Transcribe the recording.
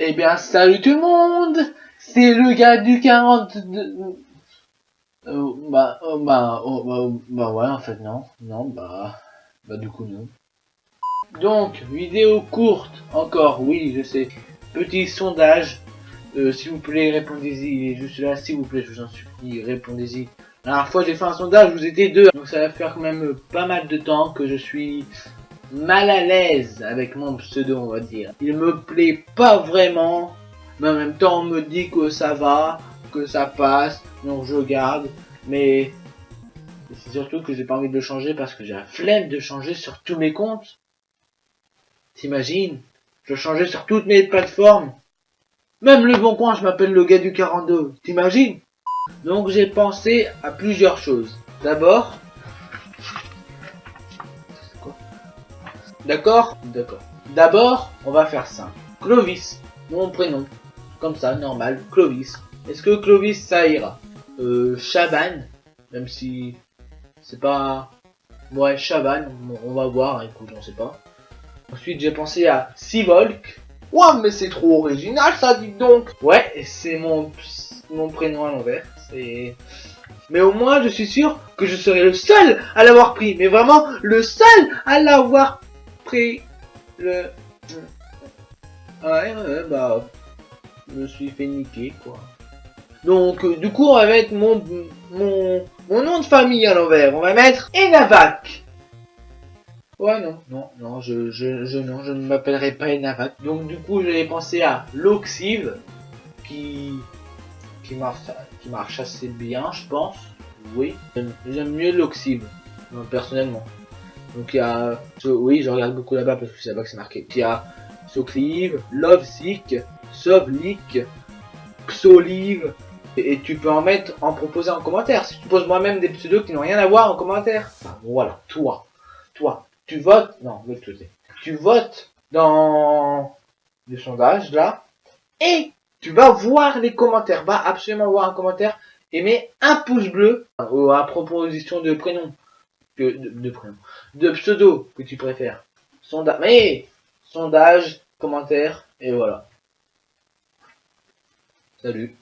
Eh bien, salut tout le monde C'est le gars du 42... Euh, bah, euh, bah, oh, bah, bah, ouais, en fait, non. Non, bah... Bah, du coup, non. Donc, vidéo courte, encore, oui, je sais. Petit sondage. Euh, s'il vous plaît, répondez-y. Il est juste là, s'il vous plaît, je vous en supplie, répondez-y. La dernière fois, j'ai fait un sondage, vous étiez deux. Donc, ça va faire quand même pas mal de temps que je suis mal à l'aise avec mon pseudo, on va dire. Il me plaît pas vraiment, mais en même temps, on me dit que ça va, que ça passe, donc je garde. Mais c'est surtout que j'ai pas envie de le changer parce que j'ai la flemme de changer sur tous mes comptes. T'imagines? Je changer sur toutes mes plateformes. Même le bon coin, je m'appelle le gars du 42. T'imagines? Donc j'ai pensé à plusieurs choses. D'abord, D'accord? D'accord. D'abord, on va faire ça. Clovis, mon prénom. Comme ça, normal, Clovis. Est-ce que Clovis, ça ira? Euh, Chaban, même si c'est pas... Ouais, Chaban, on va voir, écoute, on sait pas. Ensuite, j'ai pensé à Sivolk. Ouah, mais c'est trop original, ça, dit donc Ouais, c'est mon, mon prénom à l'envers. C'est... Mais au moins, je suis sûr que je serai le seul à l'avoir pris. Mais vraiment, le seul à l'avoir le... Ouais, ouais, bah... Je me suis fait niquer, quoi. Donc, euh, du coup, on va mettre mon, mon, mon nom de famille à l'envers. On va mettre Enavac. Ouais, non, non, non, je, je, je, non, je ne m'appellerai pas Enavac. Donc, du coup, j'avais pensé à Loxive, qui, qui marche, qui marche assez bien, je pense. Oui, j'aime mieux Loxive, personnellement. Donc il y a, oui, je regarde beaucoup là-bas parce que c'est là-bas que c'est marqué. Il y a Soclive, Lovesick, Sovlik, Xolive, et, tu peux en mettre, en proposer en commentaire. Si tu poses moi-même des pseudos qui n'ont rien à voir en commentaire. voilà, toi, toi, tu votes, non, tu votes dans le sondage là, et tu vas voir les commentaires, va absolument voir un commentaire et mets un pouce bleu à proposition de prénom de, prénom, de pseudo que tu préfères. Sondage, sondage, commentaire et voilà. Salut.